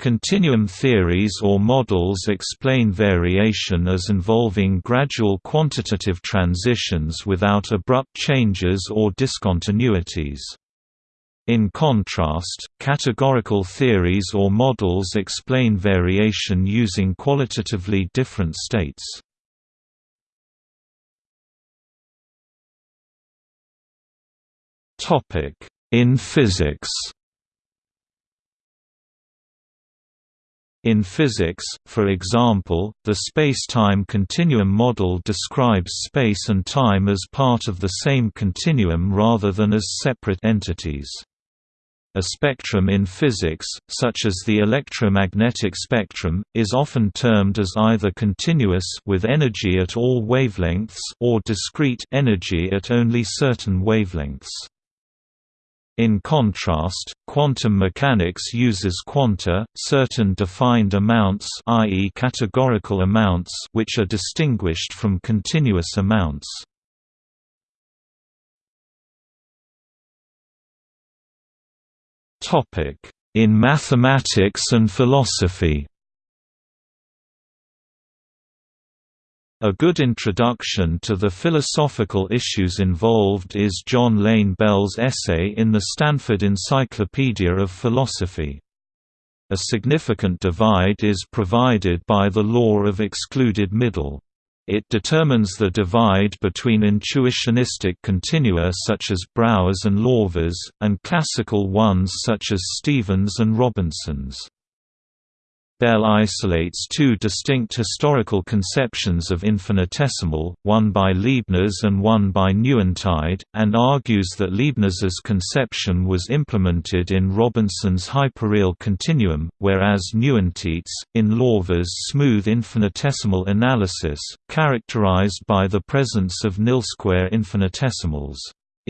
Continuum theories or models explain variation as involving gradual quantitative transitions without abrupt changes or discontinuities. In contrast, categorical theories or models explain variation using qualitatively different states. In physics In physics, for example, the space-time continuum model describes space and time as part of the same continuum rather than as separate entities. A spectrum in physics, such as the electromagnetic spectrum, is often termed as either continuous with energy at all wavelengths or discrete energy at only certain wavelengths. In contrast, quantum mechanics uses quanta, certain defined amounts i.e. categorical amounts which are distinguished from continuous amounts. In mathematics and philosophy A good introduction to the philosophical issues involved is John Lane Bell's essay in the Stanford Encyclopedia of Philosophy. A significant divide is provided by the law of excluded middle. It determines the divide between intuitionistic continua such as Brouwer's and Lawvere's, and classical ones such as Stevin's and Robinson's. Bell isolates two distinct historical conceptions of infinitesimal, one by Leibniz and one by Nieuwentijt, and argues that Leibniz's conception was implemented in Robinson's hyperreal continuum, whereas Nieuwentijt's, in Lawvere's smooth infinitesimal analysis, characterized by the presence of nil-square infinitesimals.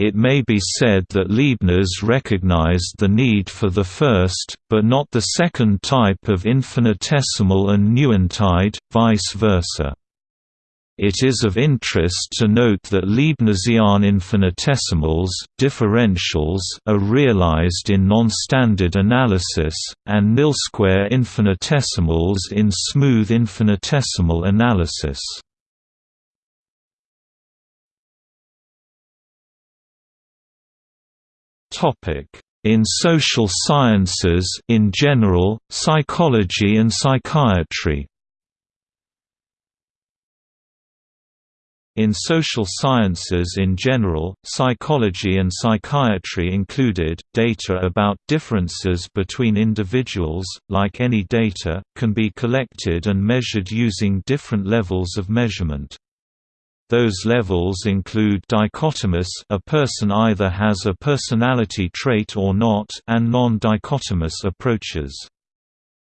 It may be said that Leibniz recognized the need for the first, but not the second type of infinitesimal and Nieuwentijt, vice versa. It is of interest to note that Leibnizian infinitesimals differentials are realized in non-standard analysis, and nil-square infinitesimals in smooth infinitesimal analysis. In social sciences in general, psychology and psychiatry In social sciences in general, psychology and psychiatry included, data about differences between individuals, like any data, can be collected and measured using different levels of measurement. Those levels include dichotomous a person either has a personality trait or not and non-dichotomous approaches.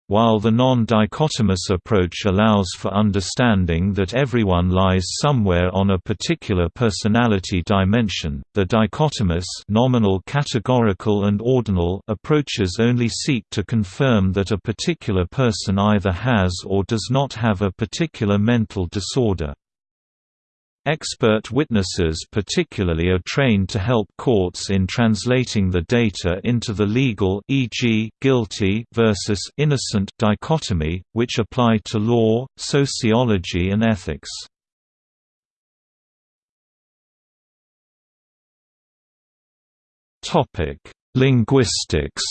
While the non-dichotomous approach allows for understanding that everyone lies somewhere on a particular personality dimension, the dichotomous nominal categorical and ordinal approaches only seek to confirm that a particular person either has or does not have a particular mental disorder. Expert witnesses particularly are trained to help courts in translating the data into the legal e.g., guilty versus innocent dichotomy, which apply to law, sociology and ethics. Topic: Linguistics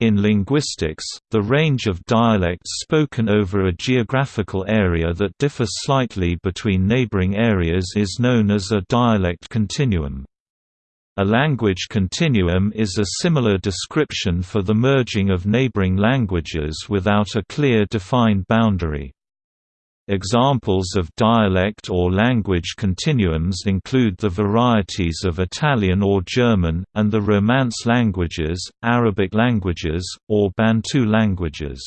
In linguistics, the range of dialects spoken over a geographical area that differs slightly between neighboring areas is known as a dialect continuum. A language continuum is a similar description for the merging of neighboring languages without a clear defined boundary. Examples of dialect or language continuums include the varieties of Italian or German, and the Romance languages, Arabic languages, or Bantu languages.